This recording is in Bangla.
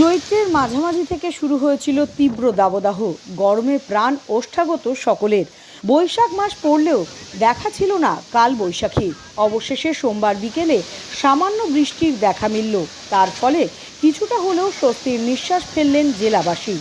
চৈত্রের মাঝামাঝি থেকে শুরু হয়েছিল তীব্র দাবদাহ। গরমে প্রাণ ওষ্ঠাগত সকলের। বৈশাখ মাস পড়লেও দেখা ছিল না কাল বৈশাখী অবশেষে সোমবার বিকেলে সামান্য বৃষ্টির দেখা মিলল। তার ফলে কিছুটা হলেও স্বস্তির নিঃশ্বাস ফেললেন জেলাবাসী।